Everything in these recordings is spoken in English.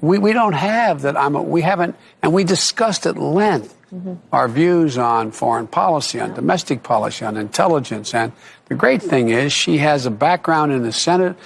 We, we don't have that. I'm a, we haven't, and we discussed at length mm-hmm. our views on foreign policy, on domestic policy, on intelligence. And the great thing is she has a background in the Senate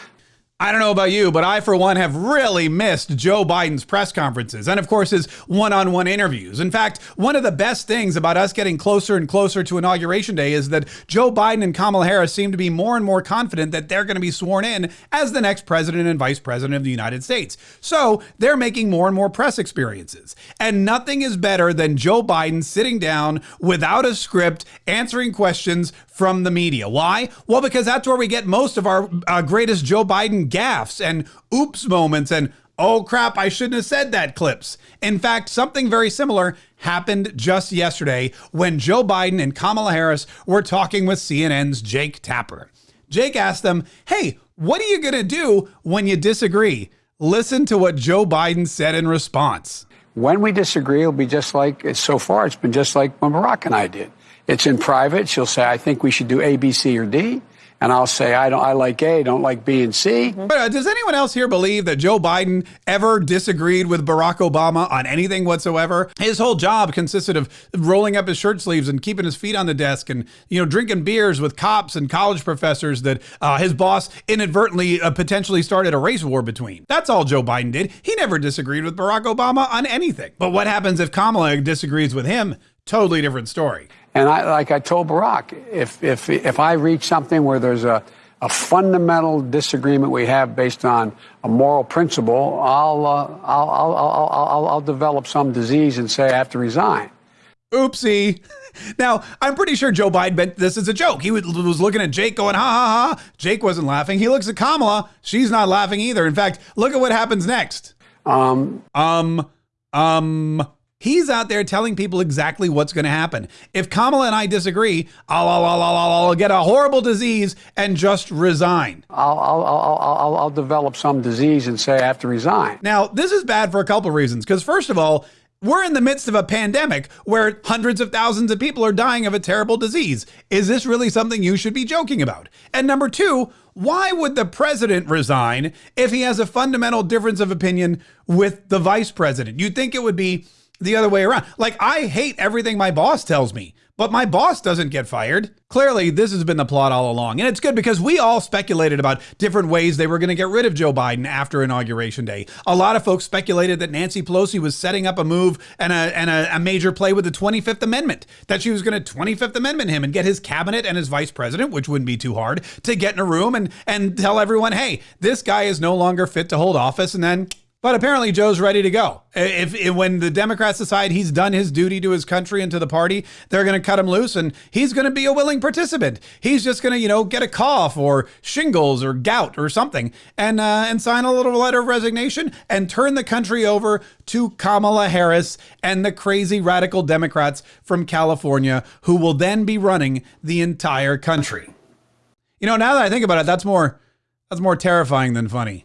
I don't know about you, but I, for one, have really missed Joe Biden's press conferences and, of course, his one on one interviews. In fact, one of the best things about us getting closer and closer to Inauguration Day is that Joe Biden and Kamala Harris seem to be more and more confident that they're going to be sworn in as the next president and vice president of the United States. So they're making more and more press experiences. And nothing is better than Joe Biden sitting down without a script, answering questions from the media. Why? Well, because that's where we get most of our uh, greatest Joe Biden gaffes and oops moments and oh crap, I shouldn't have said that clips. In fact, something very similar happened just yesterday when Joe Biden and Kamala Harris were talking with CNN's Jake Tapper. Jake asked them, hey, what are you going to do when you disagree? Listen to what Joe Biden said in response. When we disagree, it'll be just like, so far, it's been just like when Barack and I did. It's in private. She'll say, I think we should do A, B, C, or D. And I'll say, I don't, I like A, don't like B and C. Mm-hmm. But uh, does anyone else here believe that Joe Biden ever disagreed with Barack Obama on anything whatsoever? His whole job consisted of rolling up his shirt sleeves and keeping his feet on the desk and, you know, drinking beers with cops and college professors that uh, his boss inadvertently uh, potentially started a race war between. That's all Joe Biden did. He never disagreed with Barack Obama on anything. But what happens if Kamala disagrees with him? Totally different story. And I, like I told Barack, if, if, if I reach something where there's a, a fundamental disagreement we have based on a moral principle, I'll, uh, I'll, I'll, I'll, I'll, I'll develop some disease and say I have to resign. Oopsie. Now, I'm pretty sure Joe Biden meant this as a joke. He was looking at Jake going, ha ha ha. Jake wasn't laughing. He looks at Kamala. She's not laughing either. In fact, look at what happens next. Um, um, um, He's out there telling people exactly what's going to happen. If Kamala and I disagree, I'll, I'll, I'll, I'll, I'll get a horrible disease and just resign. I'll, I'll, I'll, I'll develop some disease and say I have to resign. Now, this is bad for a couple of reasons. Because, first of all, we're in the midst of a pandemic where hundreds of thousands of people are dying of a terrible disease. Is this really something you should be joking about? And number two, why would the president resign if he has a fundamental difference of opinion with the vice president? You'd think it would be the other way around. Like, I hate everything my boss tells me, but my boss doesn't get fired. Clearly, this has been the plot all along. And it's good because we all speculated about different ways they were going to get rid of Joe Biden after Inauguration Day. A lot of folks speculated that Nancy Pelosi was setting up a move and a, and a, a major play with the 25th Amendment, that she was going to 25th Amendment him and get his cabinet and his vice president, which wouldn't be too hard, to get in a room and, and tell everyone, hey, this guy is no longer fit to hold office. And then but apparently, Joe's ready to go. If, if, when the Democrats decide he's done his duty to his country and to the party, they're going to cut him loose, and he's going to be a willing participant. He's just going to, you know, get a cough or shingles or gout or something, and uh, and sign a little letter of resignation and turn the country over to Kamala Harris and the crazy radical Democrats from California, who will then be running the entire country. You know, now that I think about it, that's more that's more terrifying than funny.